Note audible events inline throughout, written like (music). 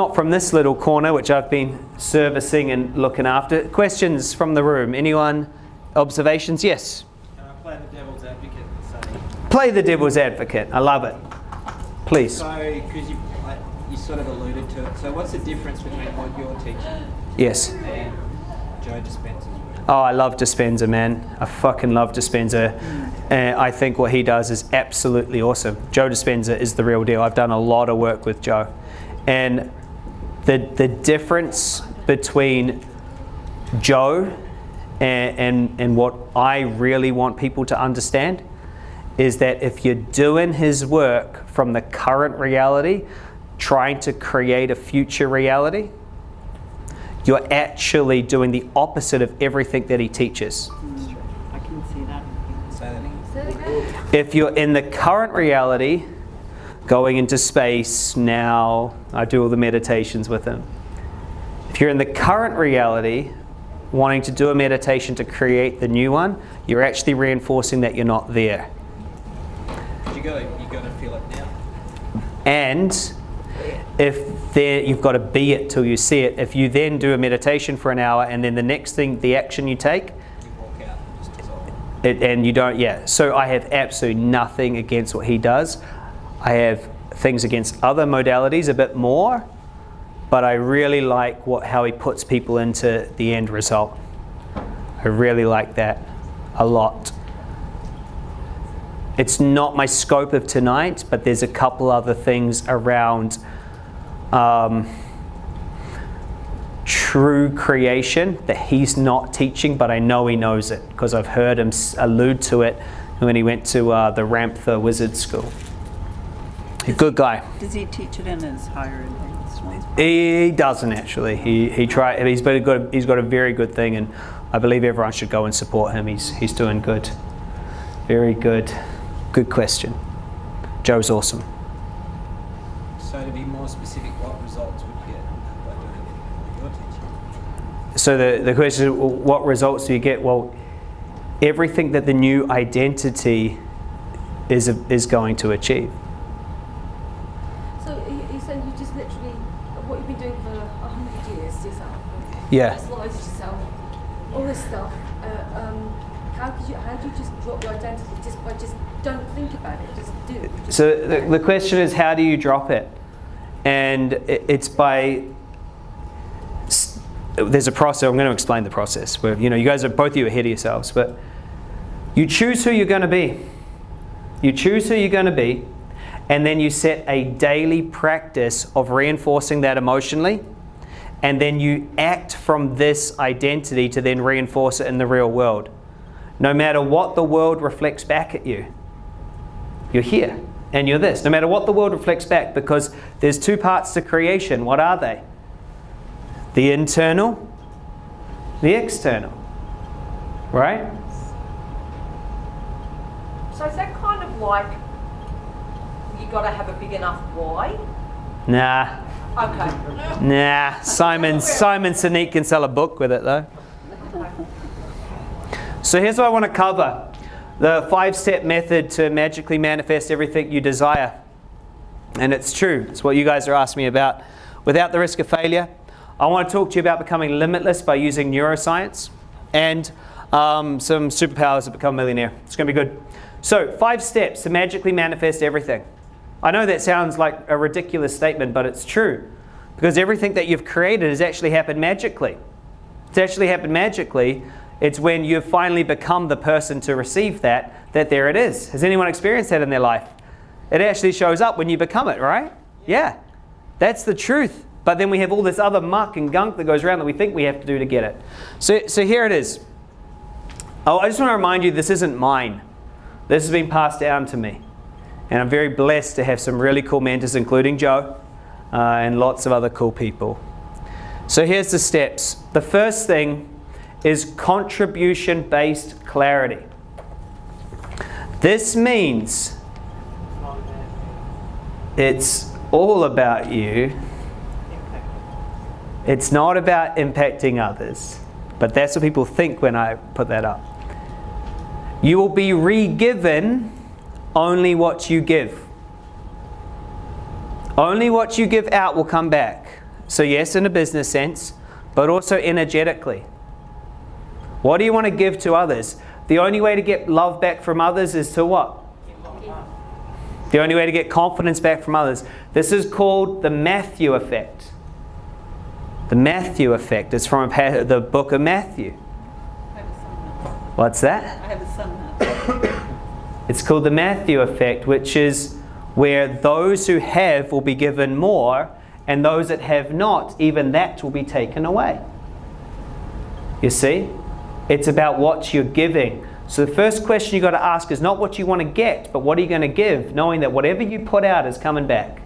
Not from this little corner, which I've been servicing and looking after. Questions from the room? Anyone? Observations? Yes. Can I play the devil's advocate and say, Play the devil's advocate. I love it. Please. so, because you, like, you sort of alluded to it, so what's the difference between what you're teaching Yes. and Joe Dispenza's work? Oh, I love Dispenza, man. I fucking love Dispenza. And I think what he does is absolutely awesome. Joe Dispenza is the real deal. I've done a lot of work with Joe. And the, the difference between Joe and, and, and what I really want people to understand is that if you're doing his work from the current reality, trying to create a future reality, you're actually doing the opposite of everything that he teaches. I can see that. Say that again. Say that again. If you're in the current reality, going into space now, I do all the meditations with him. If you're in the current reality, wanting to do a meditation to create the new one, you're actually reinforcing that you're not there. you gotta, you gotta feel it now. And if there, you've got to be it till you see it. If you then do a meditation for an hour and then the next thing, the action you take, You walk out and just dissolve. it, and you don't, yeah. So I have absolutely nothing against what he does. I have things against other modalities a bit more, but I really like what, how he puts people into the end result. I really like that a lot. It's not my scope of tonight, but there's a couple other things around um, true creation that he's not teaching, but I know he knows it because I've heard him allude to it when he went to uh, the Ramtha Wizard School. A good guy. Does he teach it in his higher advanced ones? He doesn't actually. He he try. He's got a good. He's got a very good thing, and I believe everyone should go and support him. He's he's doing good. Very good. Good question. Joe's awesome. So to be more specific, what results would you get by doing it what you're teaching? So the, the question is, well, what results do you get? Well, everything that the new identity is, is going to achieve. So you, you said you just literally what you've been doing for a hundred years yourself. Yeah. Yourself, all this stuff. Uh, um, how could you? How do you just drop your identity just by just don't think about it, just do. it. Just So the, the question is, how do you drop it? And it, it's by there's a process. I'm going to explain the process. Where you know you guys are both of you ahead of yourselves, but you choose who you're going to be. You choose who you're going to be, and then you set a daily practice of reinforcing that emotionally, and then you act from this identity to then reinforce it in the real world. No matter what the world reflects back at you, you're here and you're this. No matter what the world reflects back, because there's two parts to creation. What are they? The internal, the external. Right? So is that kind of like you got to have a big enough why? Nah. Okay. Nah. Simon Simon Sinek can sell a book with it though. So here's what I want to cover. The five-step method to magically manifest everything you desire. And it's true. It's what you guys are asking me about. Without the risk of failure, I want to talk to you about becoming limitless by using neuroscience and um, some superpowers to become a millionaire. It's going to be good. So, five steps to magically manifest everything. I know that sounds like a ridiculous statement, but it's true. Because everything that you've created has actually happened magically. It's actually happened magically. It's when you've finally become the person to receive that, that there it is. Has anyone experienced that in their life? It actually shows up when you become it, right? Yeah. That's the truth. But then we have all this other muck and gunk that goes around that we think we have to do to get it. So, so here it is. Oh, I just want to remind you this isn't mine. This has been passed down to me. And I'm very blessed to have some really cool mentors, including Joe uh, and lots of other cool people. So here's the steps. The first thing is contribution based clarity. This means it's all about you. It's not about impacting others. But that's what people think when I put that up. You will be re given only what you give. Only what you give out will come back. So, yes, in a business sense, but also energetically. What do you want to give to others? The only way to get love back from others is to what? The only way to get confidence back from others. This is called the Matthew effect. The Matthew effect is from a pa- the book of Matthew. I have a son now. What's that? I have a son now. It's called the Matthew effect, which is where those who have will be given more, and those that have not, even that will be taken away. You see? It's about what you're giving. So the first question you've got to ask is not what you want to get, but what are you going to give, knowing that whatever you put out is coming back.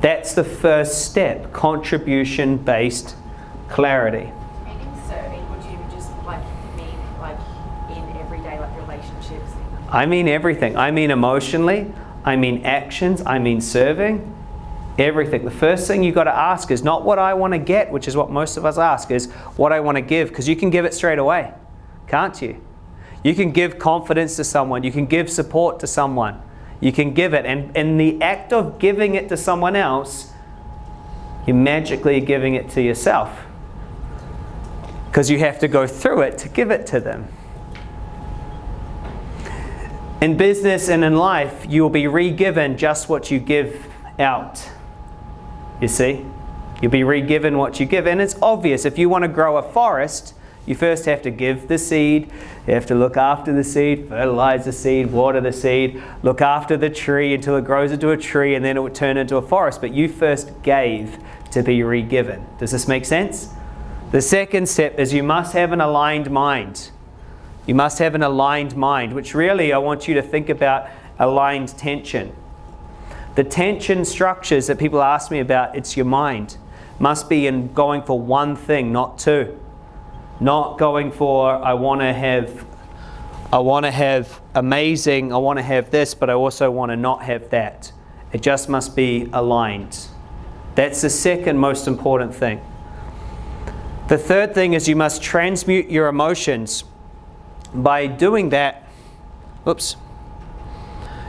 That's the first step contribution based clarity. Meaning serving, would you just like mean like in everyday like relationships? I mean everything. I mean emotionally, I mean actions, I mean serving. Everything. The first thing you've got to ask is not what I want to get, which is what most of us ask, is what I want to give, because you can give it straight away, can't you? You can give confidence to someone, you can give support to someone, you can give it, and in the act of giving it to someone else, you're magically giving it to yourself. Because you have to go through it to give it to them. In business and in life, you will be re-given just what you give out. You see? You'll be re-given what you give. And it's obvious, if you want to grow a forest, you first have to give the seed, you have to look after the seed, fertilize the seed, water the seed, look after the tree until it grows into a tree, and then it would turn into a forest. But you first gave to be re-given. Does this make sense? The second step is you must have an aligned mind. You must have an aligned mind, which really I want you to think about aligned tension. The tension structures that people ask me about, it's your mind. Must be in going for one thing, not two. Not going for I want to have I want to have amazing, I want to have this, but I also want to not have that. It just must be aligned. That's the second most important thing. The third thing is you must transmute your emotions. By doing that, oops,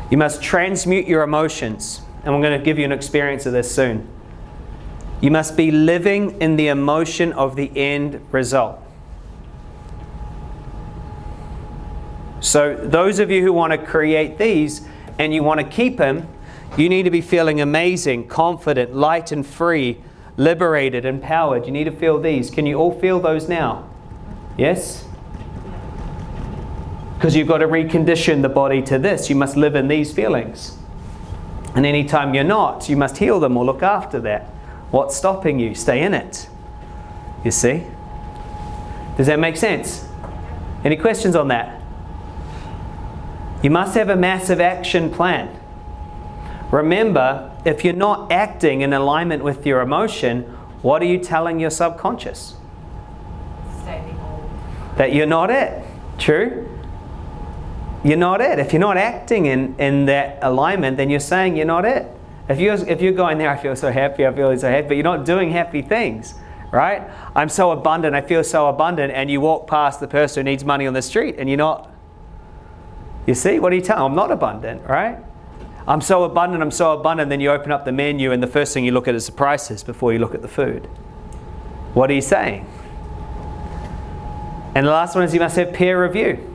you must transmute your emotions. And I'm going to give you an experience of this soon. You must be living in the emotion of the end result. So, those of you who want to create these and you want to keep them, you need to be feeling amazing, confident, light and free, liberated, empowered. You need to feel these. Can you all feel those now? Yes? Because you've got to recondition the body to this. You must live in these feelings. And anytime you're not, you must heal them or look after that. What's stopping you? Stay in it. You see? Does that make sense? Any questions on that? You must have a massive action plan. Remember, if you're not acting in alignment with your emotion, what are you telling your subconscious? Stay. That you're not it. True? You're not it. If you're not acting in, in that alignment, then you're saying you're not it. If you're, if you're going there, I feel so happy, I feel so happy, but you're not doing happy things, right? I'm so abundant, I feel so abundant, and you walk past the person who needs money on the street and you're not. You see, what are you telling? I'm not abundant, right? I'm so abundant, I'm so abundant, then you open up the menu and the first thing you look at is the prices before you look at the food. What are you saying? And the last one is you must have peer review.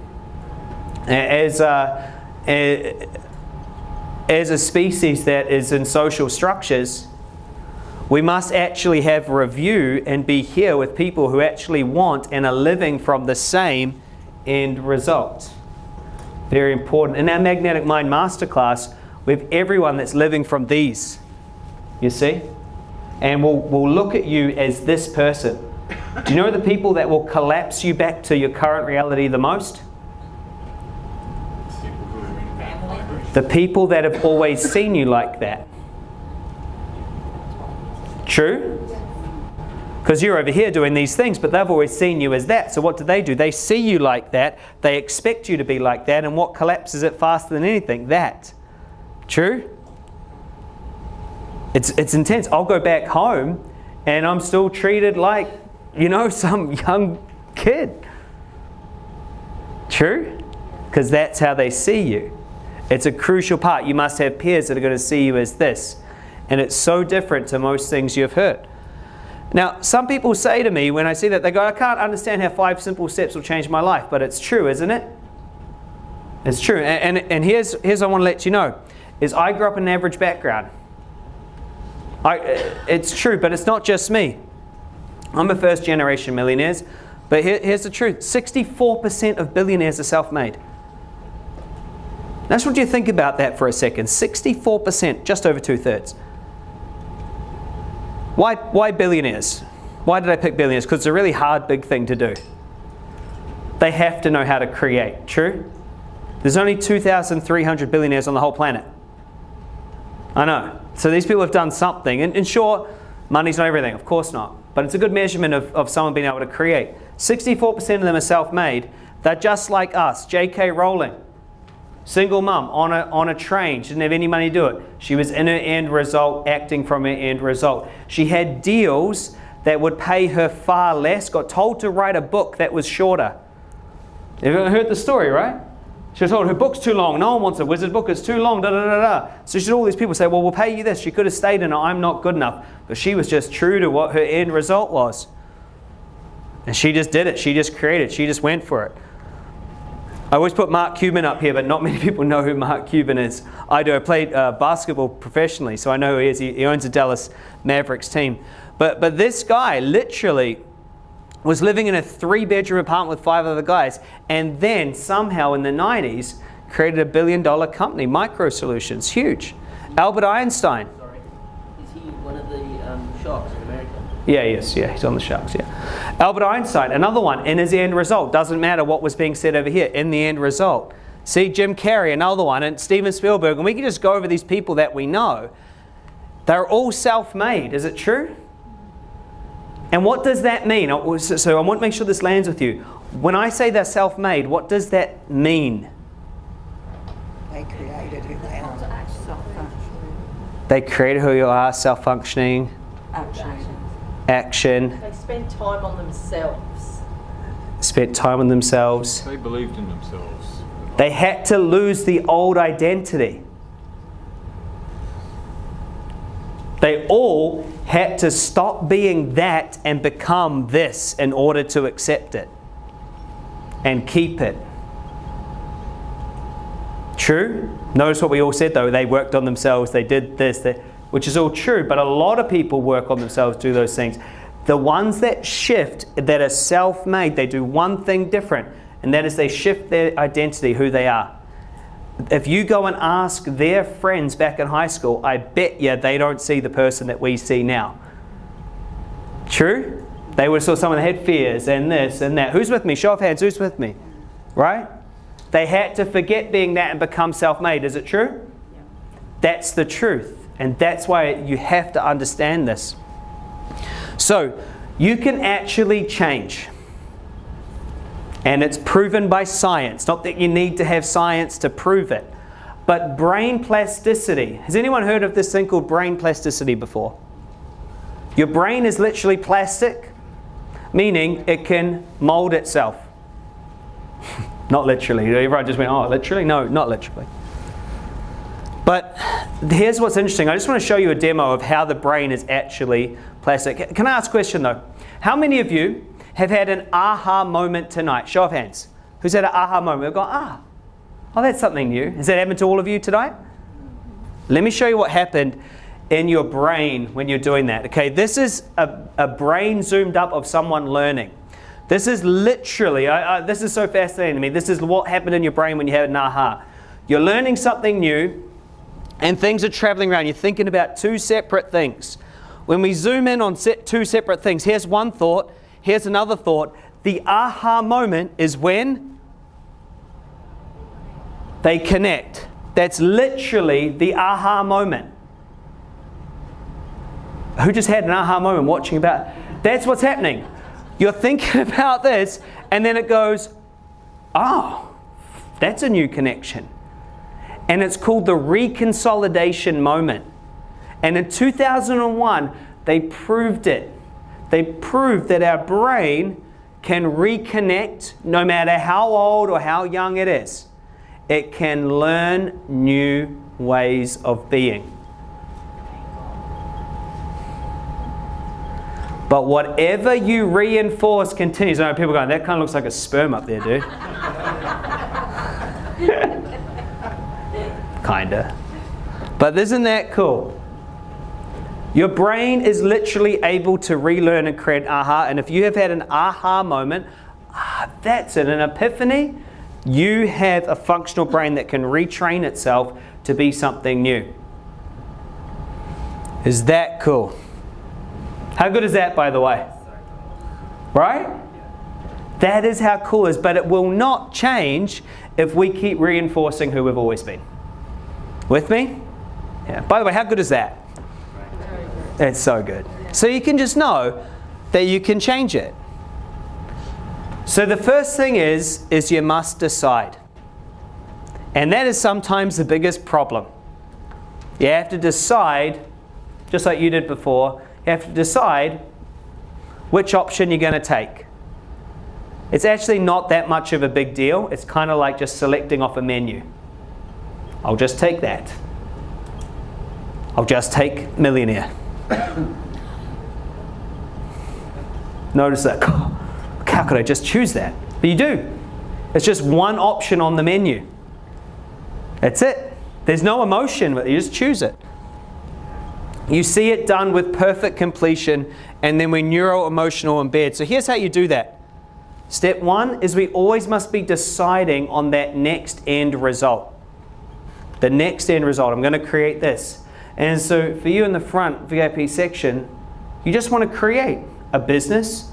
As a, as a species that is in social structures, we must actually have review and be here with people who actually want and are living from the same end result. Very important. In our Magnetic Mind Masterclass, we have everyone that's living from these, you see? And we'll, we'll look at you as this person. Do you know the people that will collapse you back to your current reality the most? The people that have always seen you like that. True? Because you're over here doing these things, but they've always seen you as that. So what do they do? They see you like that, they expect you to be like that, and what collapses it faster than anything? That. True? It's, it's intense. I'll go back home and I'm still treated like, you know, (laughs) some young kid. True? Because that's how they see you. It's a crucial part. You must have peers that are going to see you as this. And it's so different to most things you've heard. Now, some people say to me when I see that, they go, I can't understand how five simple steps will change my life. But it's true, isn't it? It's true. And, and, and here's, here's what I want to let you know, is I grew up in an average background. I, it's true, but it's not just me. I'm a first generation millionaires, but here, here's the truth 64% of billionaires are self made. I just want you to think about that for a second. 64%, just over two thirds. Why, why billionaires? Why did I pick billionaires? Because it's a really hard, big thing to do. They have to know how to create, true? There's only 2,300 billionaires on the whole planet. I know. So these people have done something. And, and sure, money's not everything, of course not. But it's a good measurement of, of someone being able to create. 64% of them are self made. They're just like us. J.K. Rowling, single mum on a, on a train. She didn't have any money to do it. She was in her end result, acting from her end result. She had deals that would pay her far less, got told to write a book that was shorter. You've heard the story, right? She was told her book's too long. No one wants a wizard book. It's too long. Da da da da. So she all these people say, "Well, we'll pay you this." She could have stayed in. I'm not good enough, but she was just true to what her end result was, and she just did it. She just created. She just went for it. I always put Mark Cuban up here, but not (laughs) many people know who Mark Cuban is. I do. I played uh, basketball professionally, so I know who he is. He, he owns a Dallas Mavericks team. But but this guy literally was living in a three bedroom apartment with five other guys, and then somehow in the 90s created a billion dollar company, Micro Solutions, huge. Albert Einstein. Sorry. Is he one of the um, sharks in America? Yeah, yes, yeah, he's on the Sharks, yeah. Albert Einstein, another one, in his end result. Doesn't matter what was being said over here, in the end result. See, Jim Carrey, another one, and Steven Spielberg, and we can just go over these people that we know. They're all self made, is it true? And what does that mean? So I want to make sure this lands with you. When I say they're self made, what does that mean? They created who they are. Self-functioning. They created who you are, self functioning, Action. Action, They spend time on themselves. spent time on themselves. They believed in themselves. They had to lose the old identity. They all had to stop being that and become this in order to accept it and keep it. True? Notice what we all said though. They worked on themselves, they did this, they, which is all true, but a lot of people work on themselves, do those things. The ones that shift, that are self made, they do one thing different, and that is they shift their identity, who they are. If you go and ask their friends back in high school, I bet you they don't see the person that we see now. True? They would have saw someone that had fears and this and that. Who's with me? Show of hands, who's with me? Right? They had to forget being that and become self made. Is it true? Yeah. That's the truth. And that's why you have to understand this. So, you can actually change. And it's proven by science. Not that you need to have science to prove it. But brain plasticity. Has anyone heard of this thing called brain plasticity before? Your brain is literally plastic, meaning it can mold itself. (laughs) not literally. Everyone just went, oh, literally? No, not literally. But here's what's interesting. I just want to show you a demo of how the brain is actually plastic. Can I ask a question though? How many of you have had an aha moment tonight? Show of hands. Who's had an aha moment? We've gone, ah, oh, that's something new. Has that happened to all of you tonight? Let me show you what happened in your brain when you're doing that. Okay, this is a, a brain zoomed up of someone learning. This is literally, I, I, this is so fascinating to me. This is what happened in your brain when you had an aha. You're learning something new and things are traveling around. You're thinking about two separate things. When we zoom in on set two separate things, here's one thought, here's another thought. The aha moment is when they connect. That's literally the aha moment. Who just had an aha moment watching about? That's what's happening. You're thinking (laughs) about this, and then it goes, oh, that's a new connection. And it's called the reconsolidation moment. And in 2001, they proved it. They proved that our brain can reconnect no matter how old or how young it is. It can learn new ways of being. But whatever you reinforce continues. I know people going, that kind of looks like a sperm up there, dude. (laughs) Kinda. But isn't that cool? Your brain is literally able to relearn and create aha. And if you have had an aha moment, ah, that's it, an epiphany, you have a functional brain that can retrain itself to be something new. Is that cool? How good is that, by the way? Right? That is how cool it is, but it will not change if we keep reinforcing who we've always been. With me? Yeah. By the way, how good is that? It's so good. So you can just know that you can change it. So the first thing is, is you must decide. And that is sometimes the biggest problem. You have to decide, just like you did before, you have to decide which option you're going to take. It's actually not that much of a big deal. It's kind of like just selecting off a menu. I'll just take that. I'll just take millionaire. (coughs) Notice that. (coughs) How could I just choose that? But you do. It's just one option on the menu. That's it. There's no emotion, but you just choose it. You see it done with perfect completion, and then we neuro-emotional embed. So here's how you do that. Step one is we always must be deciding on that next end result. The next end result. I'm going to create this. And so for you in the front VIP section, you just want to create a business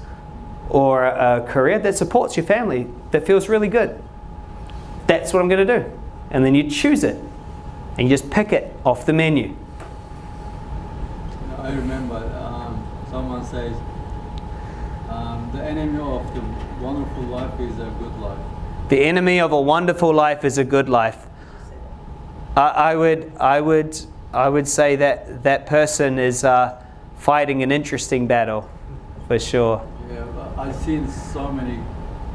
or a career that supports your family, that feels really good. That's what I'm going to do. And then you choose it. And you just pick it off the menu. I remember um, someone says, um, the enemy of the wonderful life is a good life. The enemy of a wonderful life is a good life. I, I would, I would, I would say that that person is uh, fighting an interesting battle, for sure. Yeah, I've seen so many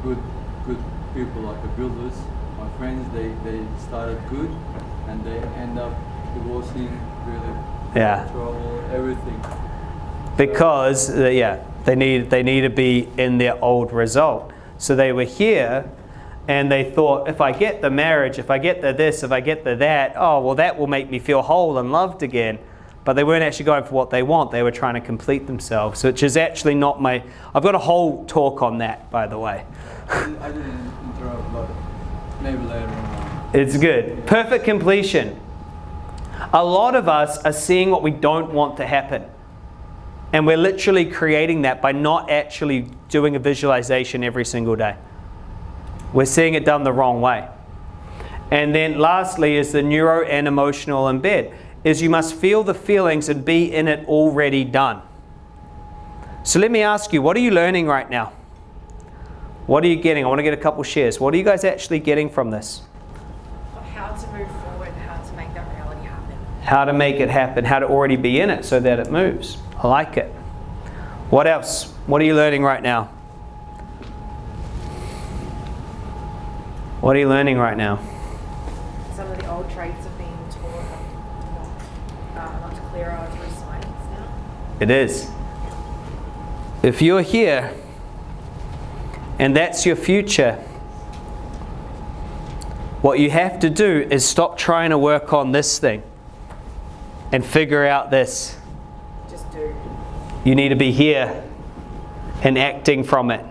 good, good people like the builders. My friends, they, they started good, and they end up divorcing, really Yeah. trouble, everything. because uh, yeah they need they need to be in their old result so they were here and they thought if i get the marriage if i get the this if i get the that oh well that will make me feel whole and loved again but they weren't actually going for what they want they were trying to complete themselves which is actually not my i've got a whole talk on that by the way I didn't- I didn't interrupt, but maybe later on. It's good. Perfect completion. A lot of us are seeing what we don't want to happen. And we're literally creating that by not actually doing a visualization every single day. We're seeing it done the wrong way. And then lastly is the neuro and emotional embed is you must feel the feelings and be in it already done. So let me ask you, what are you learning right now? What are you getting? I want to get a couple shares. What are you guys actually getting from this? How to move forward, how to make that reality happen. How to make it happen, how to already be in it so that it moves. I like it. What else? What are you learning right now? What are you learning right now? Some of the old traits are being taught uh, much clearer through science now. It is. If you're here and that's your future, what you have to do is stop trying to work on this thing and figure out this. Just do. You need to be here and acting from it.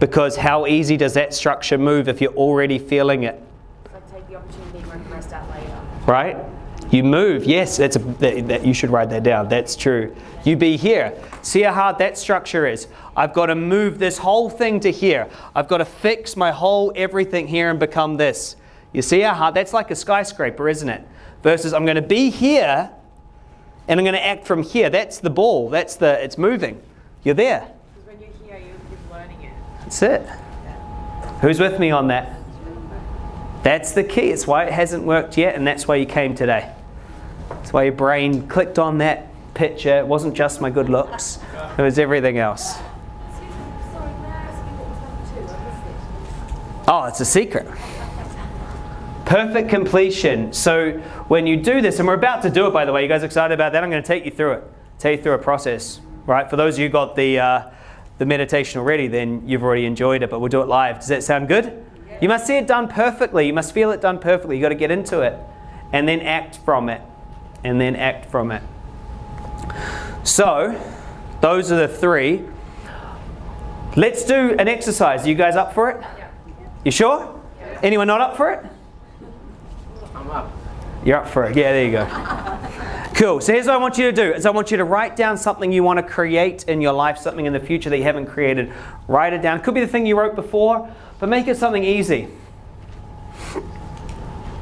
Because how easy does that structure move if you're already feeling it? So take the opportunity and work the rest out later. right? You move. Yes, that's a, that, that, you should write that down. That's true. You be here. See how hard that structure is. I've got to move this whole thing to here. I've got to fix my whole everything here and become this. You see how hard? That's like a skyscraper, isn't it? Versus I'm going to be here and I'm going to act from here. That's the ball. That's the, it's moving. You're there. Because when you're here, you're, you're learning it. That's it. Who's with me on that? That's the key. It's why it hasn't worked yet, and that's why you came today. That's why your brain clicked on that picture. It wasn't just my good looks, it was everything else. Oh, it's a secret. Perfect completion. So when you do this, and we're about to do it by the way, you guys excited about that? I'm going to take you through it. Take you through a process. right? For those of you got the, uh, the meditation already, then you've already enjoyed it, but we'll do it live. Does that sound good? You must see it done perfectly. You must feel it done perfectly. You've got to get into it and then act from it. And then act from it. So, those are the three. Let's do an exercise. Are you guys up for it? You sure? Anyone not up for it? You're up for it. Yeah, there you go. Cool. So here's what I want you to do is I want you to write down something you want to create in your life, something in the future that you haven't created. Write it down. It could be the thing you wrote before, but make it something easy.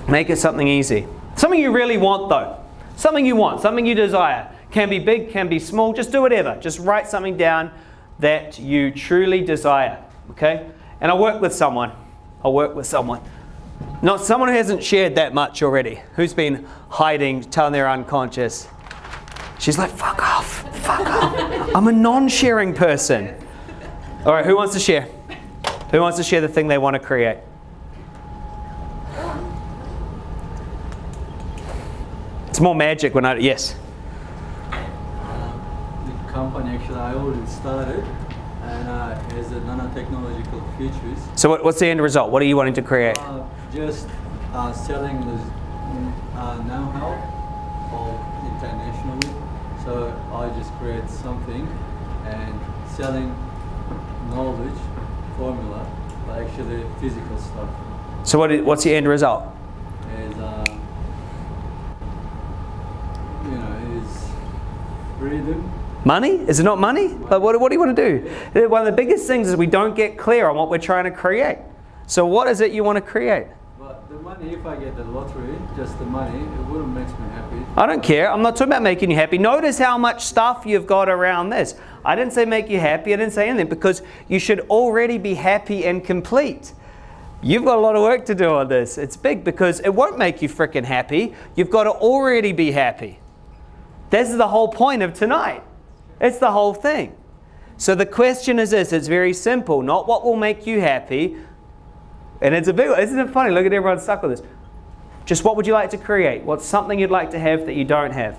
Make it something easy. Something you really want though. Something you want, something you desire. Can be big, can be small, just do whatever. Just write something down that you truly desire. Okay? And I'll work with someone. I'll work with someone. Not someone who hasn't shared that much already. Who's been hiding, telling they're unconscious. She's like, fuck off, fuck off. I'm a non-sharing person. All right, who wants to share? Who wants to share the thing they want to create? It's more magic when I, yes. the company actually I already started and uh, has a nanotechnological futures. So what, what's the end result? What are you wanting to create? Uh, just uh, selling the uh, know-how internationally. So I just create something and selling knowledge, formula, but actually physical stuff. So what, what's the end result? Is uh, you know is freedom. Money? Is it not money? Like what, what do you want to do? One of the biggest things is we don't get clear on what we're trying to create. So what is it you want to create? Money, if I get the lottery, just the money, it wouldn't make me happy. I don't care. I'm not talking about making you happy. Notice how much stuff you've got around this. I didn't say make you happy. I didn't say anything because you should already be happy and complete. You've got a lot of work to do on this. It's big because it won't make you freaking happy. You've got to already be happy. This is the whole point of tonight. It's the whole thing. So the question is this it's very simple. Not what will make you happy. And it's a big one. Isn't it funny? Look at everyone stuck with this. Just what would you like to create? What's something you'd like to have that you don't have?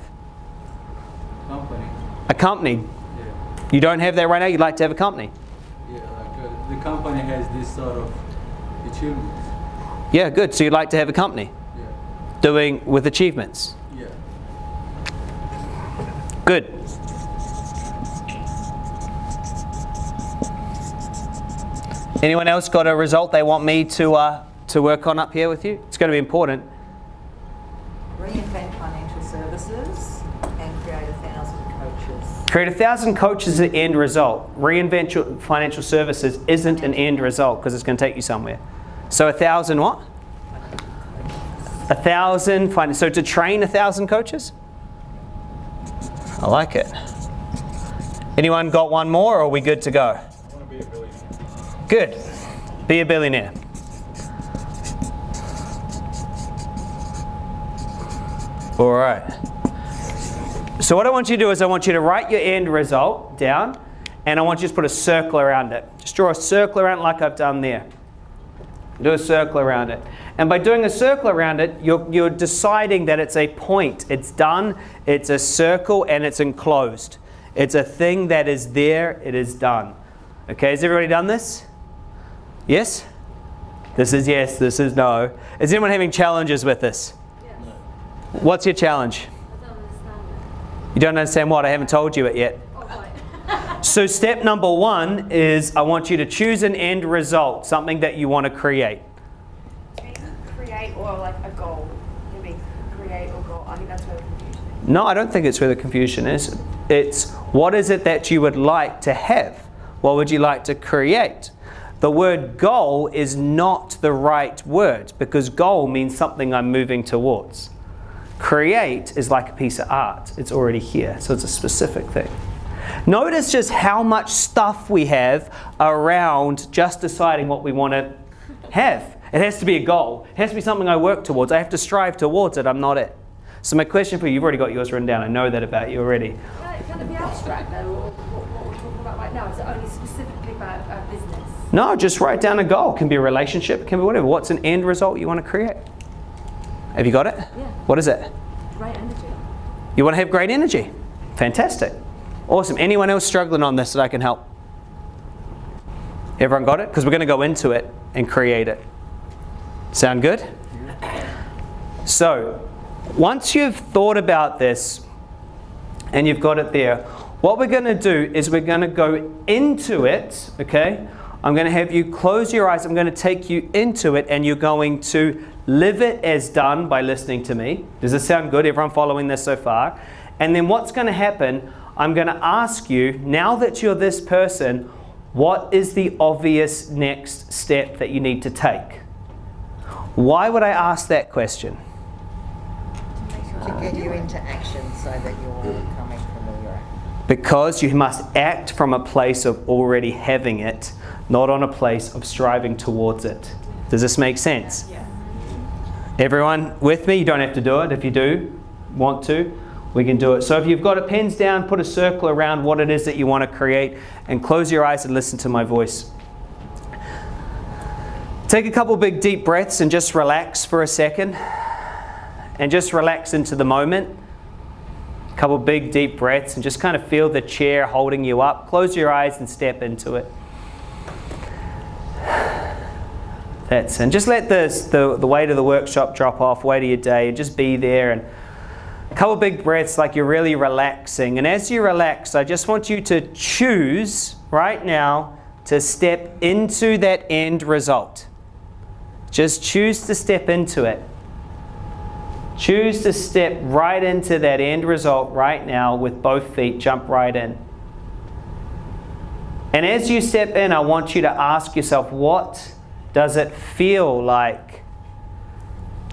Company. A company. Yeah. You don't have that right now, you'd like to have a company. Yeah, like uh, the company has this sort of achievements. Yeah, good. So you'd like to have a company Yeah. doing with achievements. Yeah. Good. Anyone else got a result they want me to, uh, to work on up here with you? It's going to be important. Reinvent financial services and create a thousand coaches. Create a thousand coaches is the end result. Reinvent your financial services isn't an end result because it's going to take you somewhere. So a thousand what? A thousand. fin- So to train a thousand coaches? I like it. Anyone got one more or are we good to go? Good. Be a billionaire. All right. So what I want you to do is I want you to write your end result down and I want you to put a circle around it. Just draw a circle around it like I've done there. Do a circle around it. And by doing a circle around it, you're, you're deciding that it's a point. It's done, it's a circle, and it's enclosed. It's a thing that is there, it is done. Okay, has everybody done this? Yes? This is yes, this is no. Is anyone having challenges with this? Yes. What's your challenge? I don't understand it. You don't understand what? I haven't told you it yet. Oh. (laughs) So step number one is I want you to choose an end result, something that you want to create. Create or like a goal. Maybe create or goal. I think that's where the confusion is. No, I don't think it's where the confusion is. It's what is it that you would like to have? What would you like to create? The word goal is not the right word because goal means something I'm moving towards. Create is like a piece of art, it's already here, so it's a specific thing. Notice just how much stuff we have around just deciding what we want to have. It has to be a goal, it has to be something I work towards. I have to strive towards it, I'm not it. So, my question for you, you've already got yours written down, I know that about you already. It, be abstract or what, what we're talking about right now? Is it only specifically about our business? No, just write down a goal. It can be a relationship, it can be whatever. What's an end result you want to create? Have you got it? Yeah. What is it? Great energy. You want to have great energy. Fantastic. Awesome. Anyone else struggling on this that I can help? Everyone got it? Because we're going to go into it and create it. Sound good? So, once you've thought about this and you've got it there, what we're going to do is we're going to go into it, okay? I'm going to have you close your eyes. I'm going to take you into it and you're going to live it as done by listening to me. Does this sound good? Everyone following this so far? And then what's going to happen, I'm going to ask you, now that you're this person, what is the obvious next step that you need to take? Why would I ask that question? To get you into action so that you're coming from where you're at. Because you must act from a place of already having it, not on a place of striving towards it. Does this make sense? Yeah. Everyone with me? You don't have to do it. If you do want to, we can do it. So if you've got a pens down, put a circle around what it is that you want to create and close your eyes and listen to my voice. Take a couple big deep breaths and just relax for a second. And just relax into the moment. A couple big deep breaths and just kind of feel the chair holding you up. Close your eyes and step into it. That's and just let this, the, the weight of the workshop drop off, weight of your day, and just be there and a couple big breaths like you're really relaxing. And as you relax, I just want you to choose right now to step into that end result. Just choose to step into it. Choose to step right into that end result right now with both feet. Jump right in. And as you step in, I want you to ask yourself, what does it feel like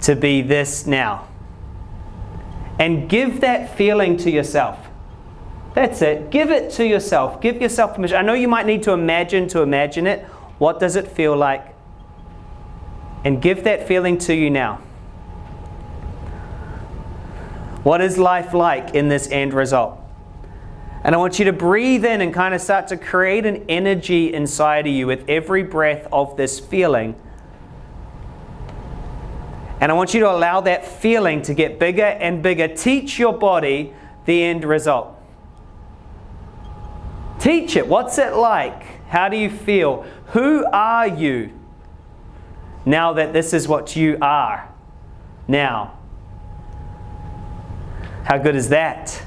to be this now? And give that feeling to yourself. That's it. Give it to yourself. Give yourself permission. I know you might need to imagine to imagine it. What does it feel like? And give that feeling to you now. What is life like in this end result? And I want you to breathe in and kind of start to create an energy inside of you with every breath of this feeling. And I want you to allow that feeling to get bigger and bigger. Teach your body the end result. Teach it. What's it like? How do you feel? Who are you now that this is what you are? Now. How good is that?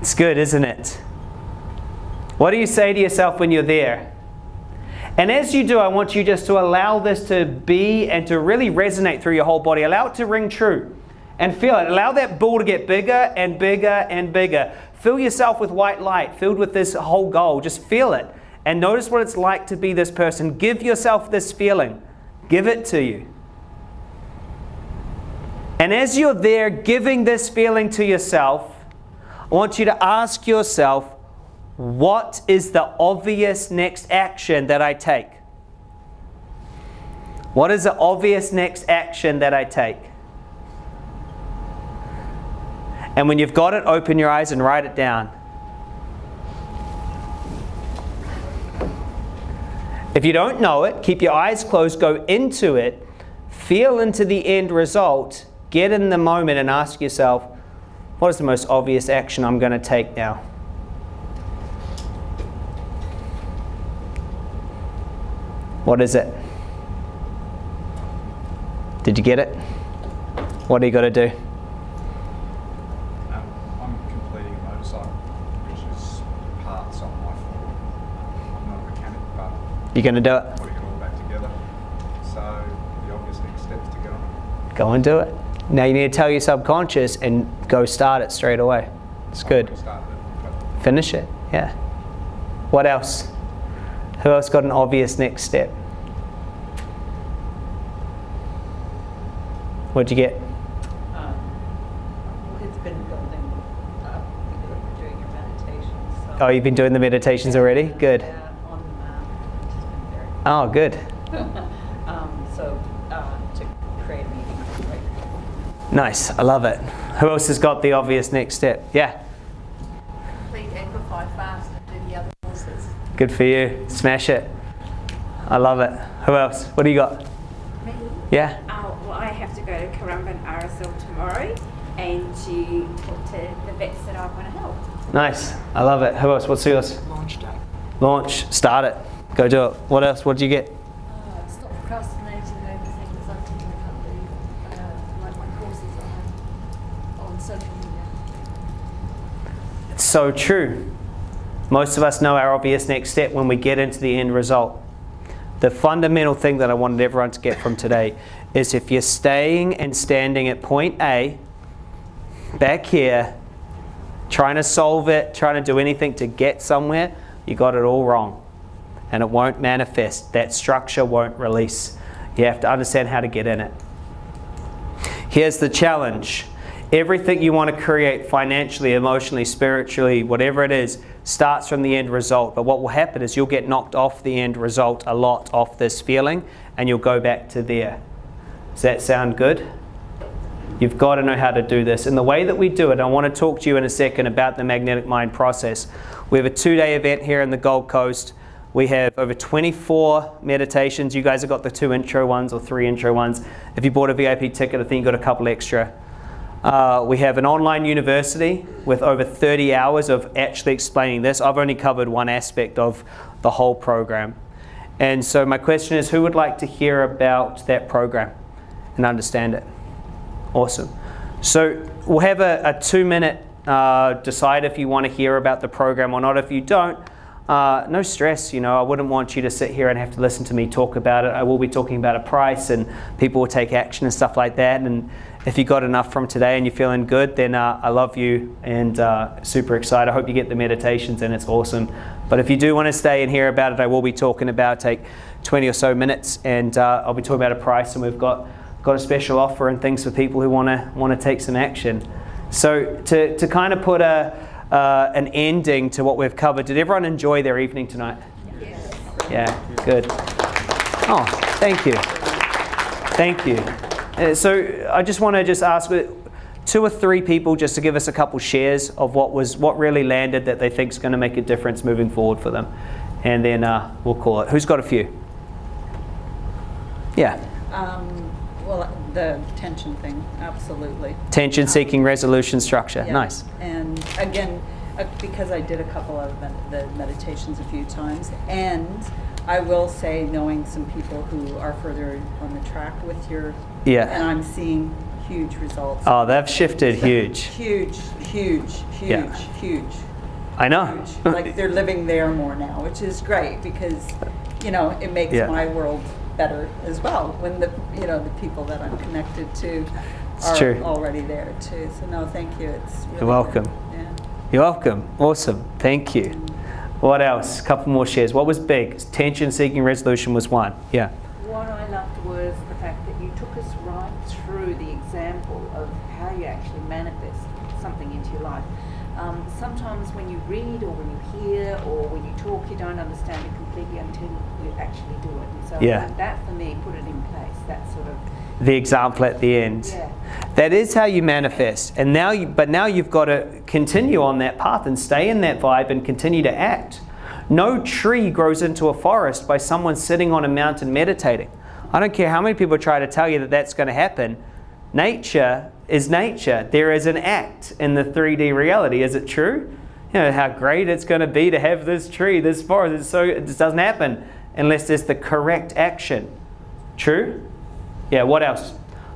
It's good, isn't it? What do you say to yourself when you're there? And as you do, I want you just to allow this to be and to really resonate through your whole body. Allow it to ring true and feel it. Allow that ball to get bigger and bigger and bigger. Fill yourself with white light, filled with this whole goal. Just feel it and notice what it's like to be this person. Give yourself this feeling, give it to you. And as you're there giving this feeling to yourself, I want you to ask yourself, what is the obvious next action that I take? What is the obvious next action that I take? And when you've got it, open your eyes and write it down. If you don't know it, keep your eyes closed, go into it, feel into the end result, get in the moment and ask yourself, what is the most obvious action I'm going to take now? What is it? Did you get it? What do you got to do? Um, I'm completing a motorcycle, which is parts on my floor. I'm not a mechanic, but you're going to do it? putting it all back together. So the obvious next step is to get on it. Go and do it. Now you need to tell your subconscious and go start it straight away. It's good. already started it, but Finish it. Yeah. What else? Who else got an obvious next step? What'd you get? Um, It's been building up doing your meditations, so. Oh, you've been doing the meditations already? Good. Yeah, on the mat, which has been Oh, good. (laughs) (laughs) very, um, so, uh, to create a meeting, right? Nice. I love it. Who else has got the obvious next step? Yeah. Complete amplify fast and do the other courses. Good for you. Smash it. I love it. Who else? What do you got? Me? Yeah. Oh, well, I have to go to Currumbin RSL tomorrow and to talk to the vets that I want to help. Nice. I love it. Who else? What's yours? Launch day. Launch. Start it. Go do it. What else? What did you get? Uh, stop procrastinating over things I'm thinking I can't do, uh, like my courses I have on social media. It's so true. Most of us know our obvious next step when we get into the end result. The fundamental thing that I wanted everyone to get from today is if you're staying and standing at point A, back here, trying to solve it, trying to do anything to get somewhere, you got it all wrong. And it won't manifest. That structure won't release. You have to understand how to get in it. Here's the challenge. Everything you want to create financially, emotionally, spiritually, whatever it is, starts from the end result. But what will happen is you'll get knocked off the end result a lot, off this feeling, and you'll go back to there. Does that sound good? You've got to know how to do this. And the way that we do it, I want to talk to you in a second about the magnetic mind process. We have a two day event here in the Gold Coast. We have over 24 meditations. You guys have got the two intro ones or three intro ones. If you bought a VIP ticket, I think you got a couple extra. Uh, we have an online university with over 30 hours of actually explaining this. I've only covered one aspect of the whole program. And so my question is, who would like to hear about that program and understand it? Awesome. So we'll have a, a two minute uh, decide if you want to hear about the program or not. If you don't, uh, no stress. You know, I wouldn't want you to sit here and have to listen to me talk about it. I will be talking about a price and people will take action and stuff like that. And if you got enough from today and you're feeling good, then uh, I love you and uh, super excited. I hope you get the meditations and it's awesome. But if you do want to stay and hear about it, I will be talking about take 20 or so minutes and uh, I'll be talking about a price and we've got got a special offer and things for people who want to want to take some action. So to, to kind of put a, uh, an ending to what we've covered, did everyone enjoy their evening tonight? Yes. Yeah, good. Oh, thank you. Thank you. Uh, so I just want to just ask uh, two or three people just to give us a couple shares of what was what really landed that they think is going to make a difference moving forward for them, and then uh, we'll call it. Who's got a few? Yeah. Um, well, the tension thing, absolutely. Tension seeking resolution structure. Yeah. Nice. And again, uh, because I did a couple of the meditations a few times, and I will say, knowing some people who are further on the track with your, Yeah. and I'm seeing huge results. Oh, they've shifted huge. Huge, huge, huge, Yeah. huge. I know. huge. like they're living there more now, which is great because, you know, it makes Yeah. my world better as well when the you know the people that I'm connected to It's are true. already there too. So no, thank you. It's really You're welcome. Yeah. You're welcome. Awesome. Thank you. What else? A couple more shares. What was big? Tension seeking resolution was one. Yeah. What I loved was the fact that you took us right through the example of how you actually manifest something into your life. Um, sometimes when you read or when you hear or when you talk, you don't understand it completely until you actually do it. And so Yeah. that for me put it in place. That sort of The example at the end. yeah. That is how you manifest. And now you, but now you've got to continue on that path and stay in that vibe and continue to act. No tree grows into a forest by someone sitting on a mountain meditating. I don't care how many people try to tell you that that's going to happen. Nature is nature. There is an act in the 3D reality. Is it true? You know how great it's going to be to have this tree, this forest. It's so it just doesn't happen unless there's the correct action. True? Yeah. What else?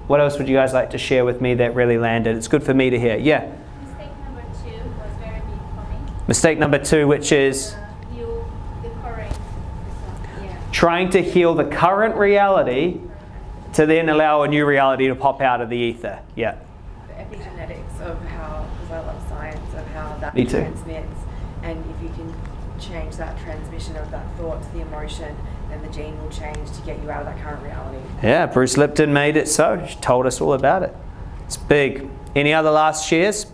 What else would you guys like to share with me that really landed? It's good for me to hear. Yeah. Mistake number two was very big for me. Mistake number two, which is Uh, you, the current, yeah. trying to heal the current reality to then allow a new reality to pop out of the ether. Yeah. The epigenetics of how, because I love science, of how that Me too. transmits. And if you can change that transmission of that thought to the emotion, then the gene will change to get you out of that current reality. Yeah, Bruce Lipton made it so. She told us all about it. It's big. Any other last shares?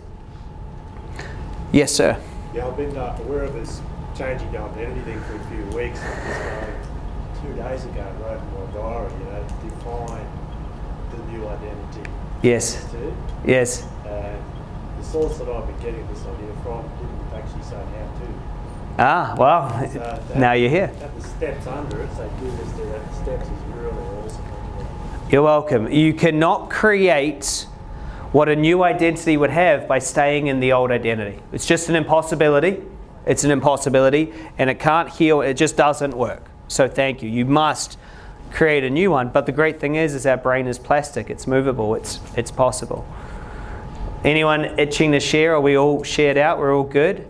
Yes, sir. Yeah, I've been uh, aware of this changing identity thing for a few weeks. I just uh, two days ago wrote in my diary, you know, define the new identity. Yes. Too. Yes. And the source that I've been getting this idea from didn't actually say how to. Ah, well, So that- now you're here. The steps under it, do this, the steps is really awesome. You're welcome. You cannot create what a new identity would have by staying in the old identity. It's just an impossibility. It's an impossibility and it can't heal. It just doesn't work. So thank you. You must create a new one. But the great thing is, is our brain is plastic. It's movable. It's, it's possible. Anyone itching to share? Are we all shared out? We're all good?